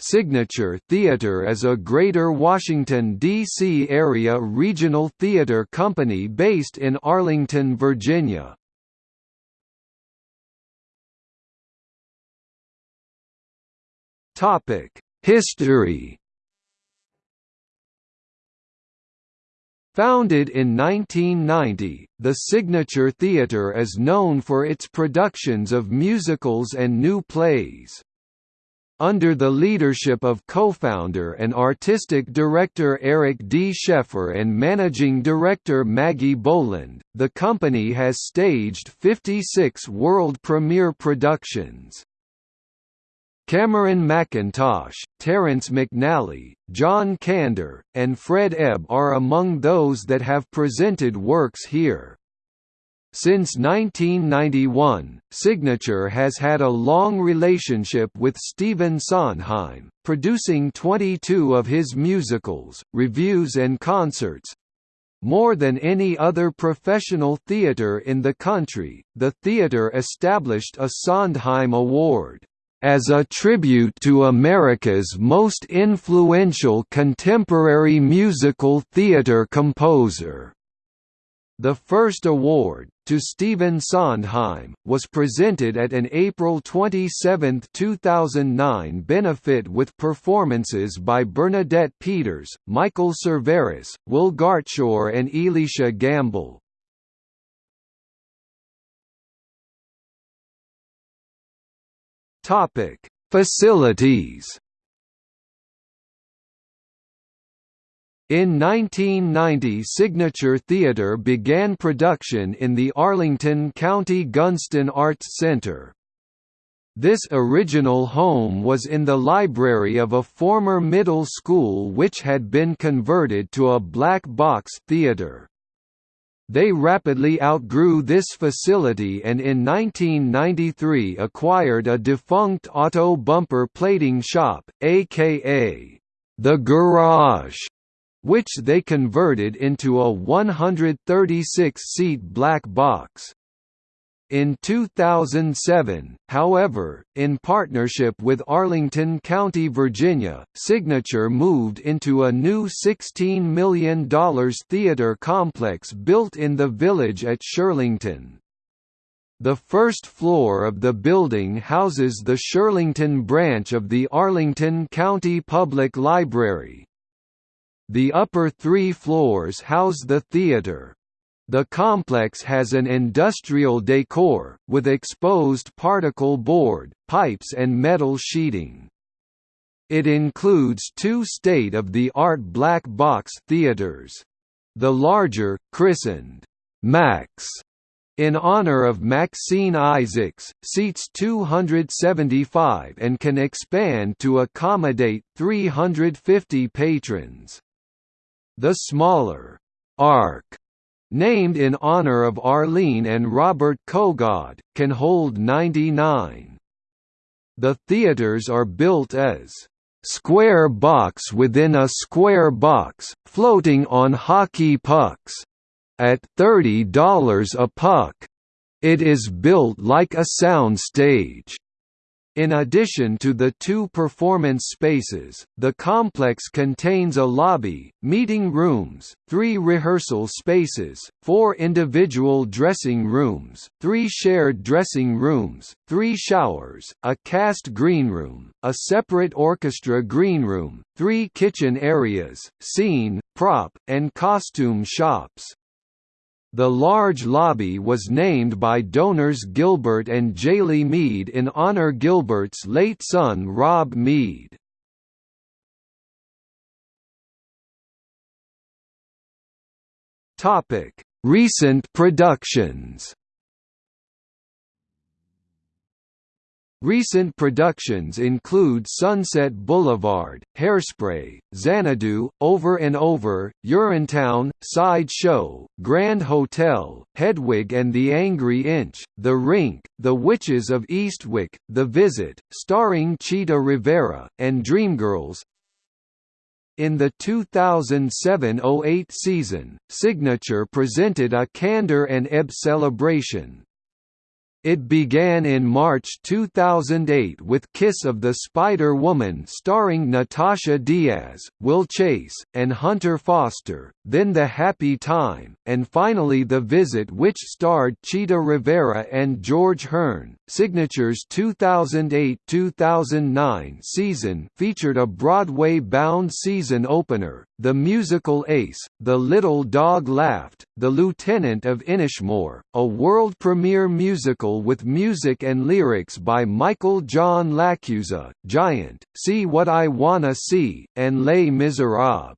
Signature Theatre is a Greater Washington, D.C. area regional theatre company based in Arlington, Virginia. History Founded in 1990, the Signature Theatre is known for its productions of musicals and new plays. Under the leadership of co-founder and artistic director Eric D. Schaeffer and managing director Maggie Boland, the company has staged 56 world premiere productions. Cameron Mackintosh, Terrence McNally, John Kander, and Fred Ebb are among those that have presented works here. Since 1991, Signature has had a long relationship with Stephen Sondheim, producing 22 of his musicals, revues and concerts. More than any other professional theatre in the country, the theatre established a Sondheim Award as a tribute to America's most influential contemporary musical theatre composer. The first award, to Stephen Sondheim, was presented at an April 27, 2009 benefit with performances by Bernadette Peters, Michael Cerveris, Will Gartshore and Eleasha Gamble. Facilities In 1990 Signature Theatre began production in the Arlington County Gunston Arts Center. This original home was in the library of a former middle school which had been converted to a black box theater. They rapidly outgrew this facility and in 1993 acquired a defunct auto bumper plating shop, aka the Garage which they converted into a 136-seat black box. In 2007, however, in partnership with Arlington County, Virginia, Signature moved into a new $16 million theater complex built in the village at Shirlington. The first floor of the building houses the Shirlington branch of the Arlington County Public Library, the upper three floors house the theater. The complex has an industrial decor, with exposed particle board, pipes and metal sheeting. It includes two state-of-the-art black box theaters. The larger, christened Max, in honor of Maxine Isaacs, seats 275 and can expand to accommodate 350 patrons. The smaller Ark named in honor of Arlene and Robert Kogod, can hold 99. The theaters are built as square box within a square box, floating on hockey pucks. At $30 a puck. It is built like a sound stage. In addition to the two performance spaces, the complex contains a lobby, meeting rooms, three rehearsal spaces, four individual dressing rooms, three shared dressing rooms, three showers, a cast greenroom, a separate orchestra greenroom, three kitchen areas, scene, prop, and costume shops. The large lobby was named by donors Gilbert and Jaylee Mead in honor Gilbert's late son Rob Mead. Recent productions Recent productions include Sunset Boulevard, Hairspray, Xanadu, Over and Over, Urinetown, Side Show, Grand Hotel, Hedwig and the Angry Inch, The Rink, The Witches of Eastwick, The Visit, starring Chita Rivera, and Dreamgirls. In the 2007–08 season, Signature presented a Kander and Ebb celebration, It began in March 2008 with Kiss of the Spider-Woman starring Natascia Diaz, Will Chase, and Hunter Foster, then The Happy Time, and finally The Visit which starred Chita Rivera and George Hearn. Signature's 2008-2009 season featured a Broadway-bound season opener, The Musical Ace, The Little Dog Laughed, The Lieutenant of Inishmore, a world premiere musical with music and lyrics by Michael John LaChiusa, Giant, See What I Wanna See, and Les Miserables.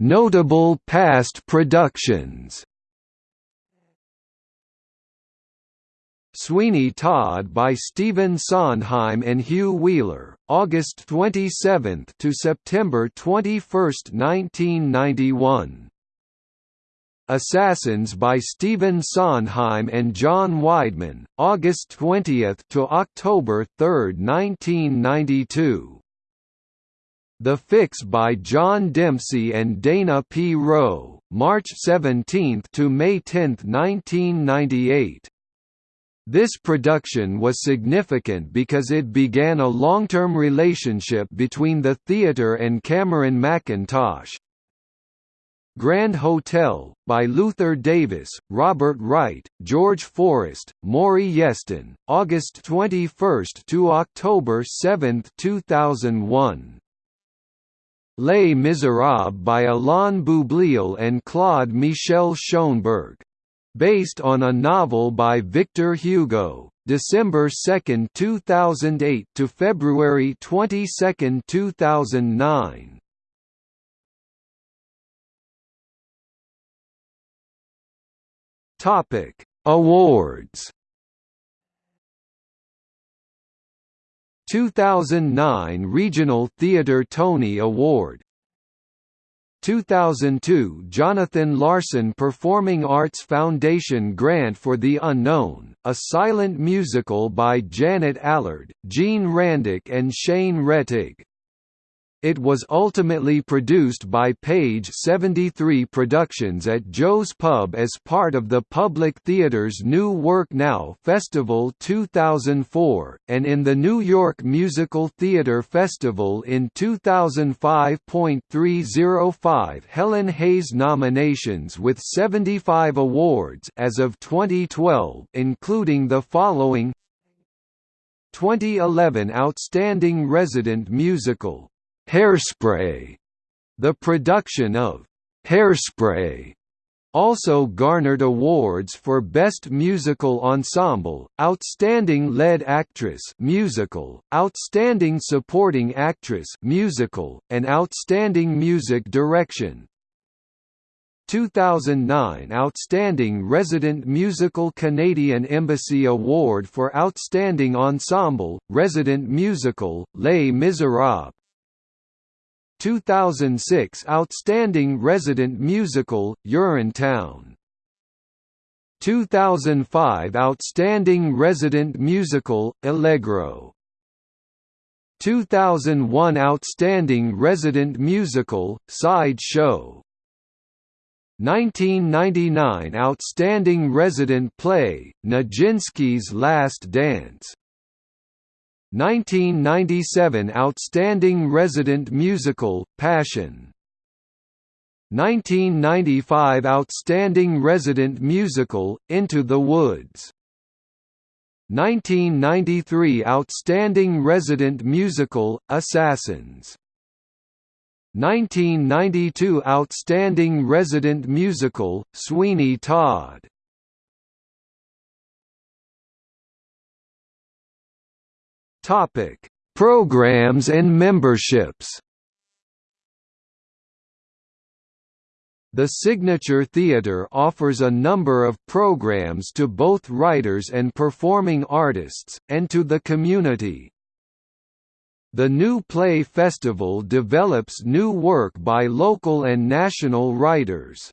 Notable past productions. Sweeney Todd by Stephen Sondheim and Hugh Wheeler, August 27 to September 21, 1991. Assassins by Stephen Sondheim and John Weidman, August 20 to October 3, 1992. The Fix by John Dempsey and Dana P. Rowe, March 17 to May 10, 1998. This production was significant because it began a long-term relationship between the theatre and Cameron Mackintosh. Grand Hotel, by Luther Davis, Robert Wright, George Forrest, Maury Yeston, August 21 to October 7, 2001. Les Miserables by Alain Boublil and Claude Michel Schoenberg based on a novel by Victor Hugo, December 2, 2008 to February 22, 2009. Topic: Awards. 2009 Regional Theatre Tony Award 2002 Jonathan Larson Performing Arts Foundation Grant for the Unknown, a silent musical by Janet Allard, Jean Randich and Shane Rettig. It was ultimately produced by Page 73 Productions at Joe's Pub as part of the Public Theater's New Work Now Festival 2004, and in the New York Musical Theater Festival in 2005.305 Helen Hayes nominations with 75 awards as of 2012 including the following. 2011 Outstanding Resident Musical Hairspray, the production of Hairspray also garnered awards for Best Musical Ensemble, Outstanding Lead Actress musical, Outstanding Supporting Actress musical, and Outstanding Music Direction. 2009 Outstanding Resident Musical Canadian Embassy Award for Outstanding Ensemble, Resident Musical, Les Miserables 2006 Outstanding Resident Musical, Urinetown 2005 Outstanding Resident Musical, Allegro. 2001 Outstanding Resident Musical, Side Show 1999 Outstanding Resident Play, Nijinsky's Last Dance 1997 Outstanding Resident Musical, Passion. 1995 Outstanding Resident Musical, Into the Woods. 1993 Outstanding Resident Musical, Assassins. 1992 Outstanding Resident Musical, Sweeney Todd Topic: Programs and memberships. The Signature Theatre offers a number of programs to both writers and performing artists, and to the community. The New Play Festival develops new work by local and national writers.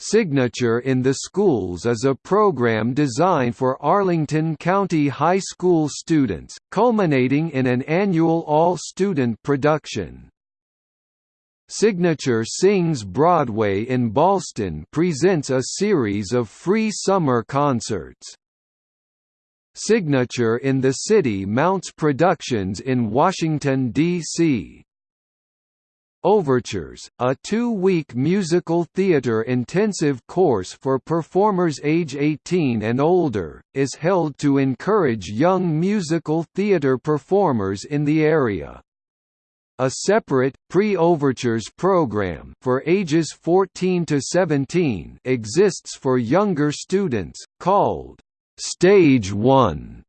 Signature in the Schools is a program designed for Arlington County High School students, culminating in an annual all-student production. Signature Sings Broadway in Ballston presents a series of free summer concerts. Signature in the City mounts productions in Washington, D.C. Overtures, a two-week musical theater intensive course for performers age 18 and older, is held to encourage young musical theater performers in the area. A separate, pre-overtures program for ages 14 to 17 exists for younger students, called Stage 1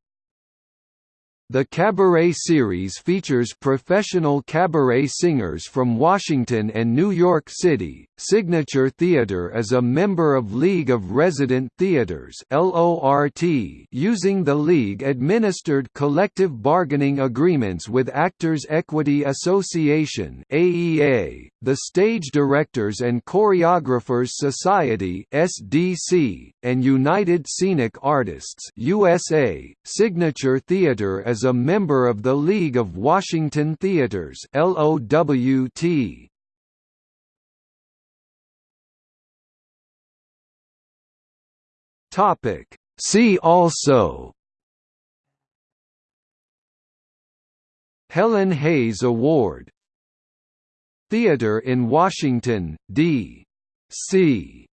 the Cabaret series features professional cabaret singers from Washington and New York City. Signature Theatre is a member of League of Resident Theatres (LORT), using the league administered collective bargaining agreements with Actors Equity Association (AEA), the Stage Directors and Choreographers Society (SDC), and United Scenic Artists (USA). Signature Theatre is is a member of the League of Washington Theaters LOWT. Topic See also Helen Hayes Award Theater in Washington, D.C.